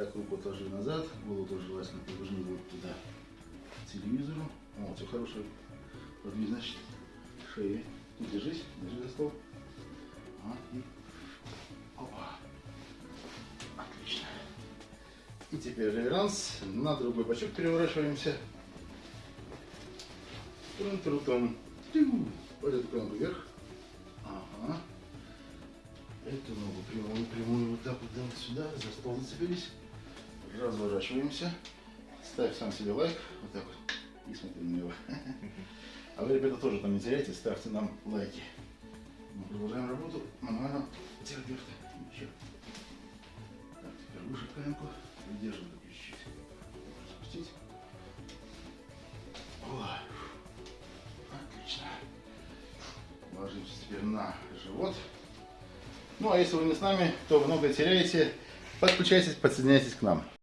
Так, руку отложи назад, голову желательно поверни вот туда, к телевизору. О, все хорошо. Подвижность шеи. Тут держись, держи за стол. А, и... Опа. Отлично. И теперь реверанс. На другой бочок переворачиваемся. Трум-трутом. Вот эту ногу вверх. Ага. Эту ногу прямую, прямую вот так вот вот сюда, за стол зацепились. Разворачиваемся. Ставь сам себе лайк. Вот так вот. И смотри на него. А вы, ребята, тоже там не теряйте, ставьте нам лайки. Мы продолжаем работу мануального терапевта. Еще. Так, теперь выше коленку. Так чуть-чуть. Спустить. Ой. Отлично. Ложимся теперь на живот. Ну а если вы не с нами, то много теряете. Подключайтесь, подсоединяйтесь к нам.